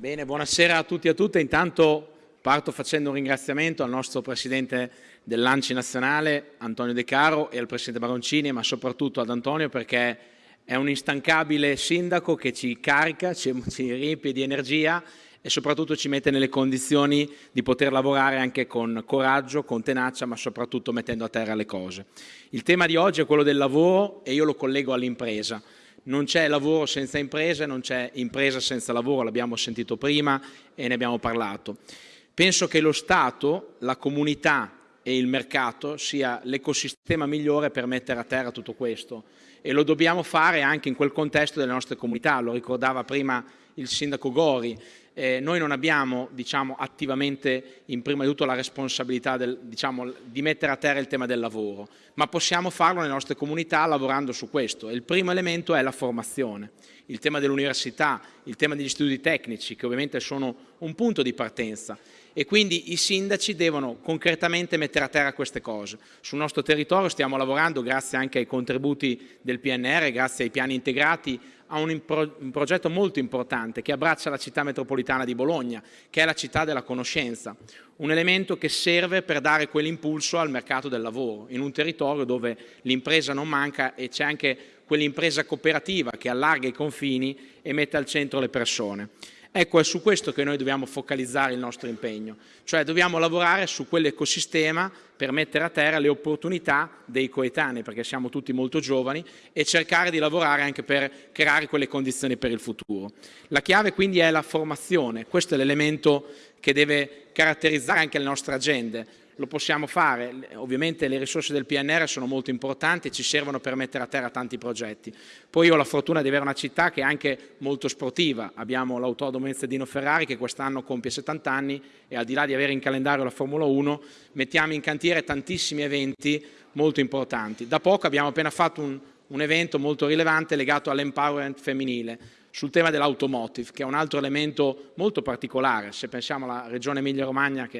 Bene, buonasera a tutti e a tutte. Intanto parto facendo un ringraziamento al nostro Presidente dell'Anci Nazionale, Antonio De Caro, e al Presidente Baroncini, ma soprattutto ad Antonio perché è un instancabile sindaco che ci carica, ci, ci riempie di energia e soprattutto ci mette nelle condizioni di poter lavorare anche con coraggio, con tenacia, ma soprattutto mettendo a terra le cose. Il tema di oggi è quello del lavoro e io lo collego all'impresa. Non c'è lavoro senza impresa, non c'è impresa senza lavoro, l'abbiamo sentito prima e ne abbiamo parlato. Penso che lo Stato, la comunità e il mercato sia l'ecosistema migliore per mettere a terra tutto questo e lo dobbiamo fare anche in quel contesto delle nostre comunità, lo ricordava prima il sindaco Gori, eh, noi non abbiamo diciamo, attivamente in prima di tutto la responsabilità del, diciamo, di mettere a terra il tema del lavoro, ma possiamo farlo nelle nostre comunità lavorando su questo. Il primo elemento è la formazione, il tema dell'università, il tema degli studi tecnici, che ovviamente sono un punto di partenza e quindi i sindaci devono concretamente mettere a terra queste cose. Sul nostro territorio stiamo lavorando, grazie anche ai contributi del PNR, grazie ai piani integrati, a un, un, progetto molto importante che abbraccia la città metropolitana di Bologna, che è la città della conoscenza, un elemento che serve per dare quell'impulso al mercato del lavoro, in un territorio dove l'impresa non manca e c'è anche quell'impresa cooperativa che allarga i confini e mette al centro le persone. Ecco, è su questo che noi dobbiamo focalizzare il nostro impegno, cioè dobbiamo lavorare su quell'ecosistema per mettere a terra le opportunità dei coetanei, perché siamo tutti molto giovani, e cercare di lavorare anche per creare quelle condizioni per il futuro. La chiave quindi è la formazione, questo è l'elemento che deve caratterizzare anche le nostre agende, lo possiamo fare, ovviamente le risorse del PNR sono molto importanti e ci servono per mettere a terra tanti progetti. Poi io ho la fortuna di avere una città che è anche molto sportiva, abbiamo l'autodromo Enzedino Ferrari che quest'anno compie 70 anni e al di là di avere in calendario la Formula 1 mettiamo in cantiere tantissimi eventi molto importanti. Da poco abbiamo appena fatto un, un evento molto rilevante legato all'empowerment femminile, sul tema dell'automotive, che è un altro elemento molto particolare, se pensiamo alla regione Emilia-Romagna,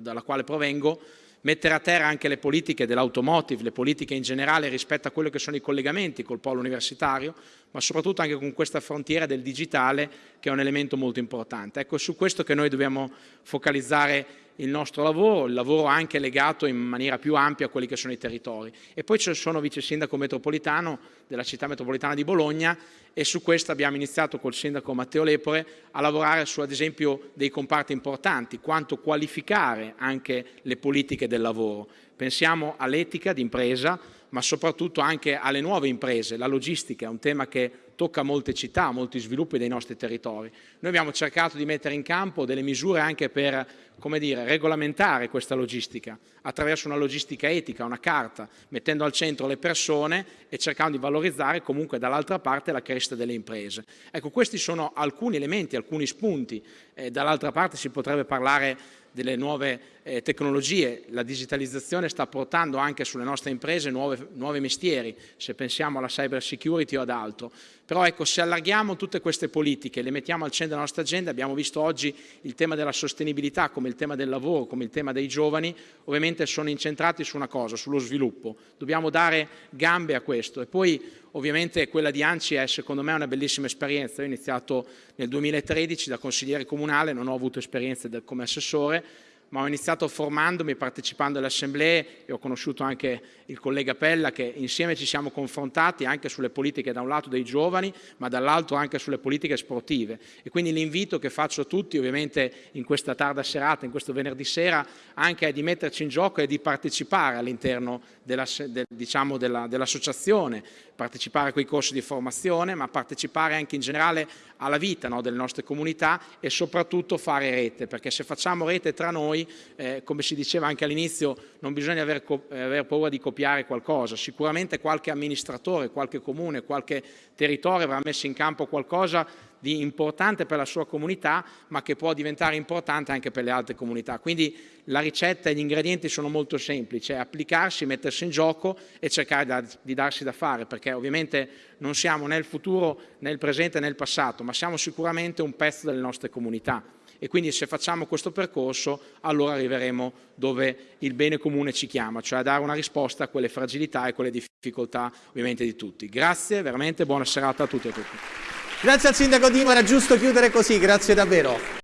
dalla quale provengo, mettere a terra anche le politiche dell'automotive, le politiche in generale rispetto a quello che sono i collegamenti col polo universitario, ma soprattutto anche con questa frontiera del digitale che è un elemento molto importante. Ecco, è su questo che noi dobbiamo focalizzare il nostro lavoro, il lavoro anche legato in maniera più ampia a quelli che sono i territori. E poi sono vice sindaco metropolitano della città metropolitana di Bologna e su questo abbiamo iniziato col sindaco Matteo Lepore a lavorare su ad esempio dei comparti importanti, quanto qualificare anche le politiche del lavoro. Pensiamo all'etica d'impresa, ma soprattutto anche alle nuove imprese. La logistica è un tema che tocca molte città, molti sviluppi dei nostri territori. Noi abbiamo cercato di mettere in campo delle misure anche per dire, regolamentare questa logistica attraverso una logistica etica, una carta, mettendo al centro le persone e cercando di valorizzare comunque dall'altra parte la crescita delle imprese. Ecco, questi sono alcuni elementi, alcuni spunti. Eh, dall'altra parte si potrebbe parlare delle nuove eh, tecnologie, la digitalizzazione sta portando anche sulle nostre imprese nuove, nuovi mestieri, se pensiamo alla cyber security o ad altro. Però ecco, se allarghiamo tutte queste politiche, le mettiamo al centro della nostra agenda, abbiamo visto oggi il tema della sostenibilità come il tema del lavoro, come il tema dei giovani, ovviamente sono incentrati su una cosa, sullo sviluppo. Dobbiamo dare gambe a questo e poi ovviamente quella di Anci è secondo me una bellissima esperienza. Io ho iniziato nel 2013 da consigliere comunale, non ho avuto esperienze come assessore, ma ho iniziato formandomi, partecipando alle assemblee e ho conosciuto anche il collega Pella che insieme ci siamo confrontati anche sulle politiche da un lato dei giovani ma dall'altro anche sulle politiche sportive. E quindi l'invito che faccio a tutti ovviamente in questa tarda serata, in questo venerdì sera anche è di metterci in gioco e di partecipare all'interno dell'associazione, diciamo della, dell partecipare a quei corsi di formazione, ma partecipare anche in generale alla vita no, delle nostre comunità e soprattutto fare rete, perché se facciamo rete tra noi, eh, come si diceva anche all'inizio, non bisogna aver, aver, paura di copiare qualcosa, sicuramente qualche amministratore, qualche comune, qualche territorio avrà messo in campo qualcosa di importante per la sua comunità, ma che può diventare importante anche per le altre comunità. Quindi la ricetta e gli ingredienti sono molto semplici, è applicarsi, mettersi in gioco e cercare di darsi da fare, perché ovviamente non siamo nel futuro, nel presente, nel passato, ma siamo sicuramente un pezzo delle nostre comunità e quindi se facciamo questo percorso allora arriveremo dove il bene comune ci chiama, cioè a dare una risposta a quelle fragilità e quelle difficoltà ovviamente di tutti. Grazie, veramente buona serata a tutti e a tutti. Grazie al sindaco Dimo, era giusto chiudere così, grazie davvero.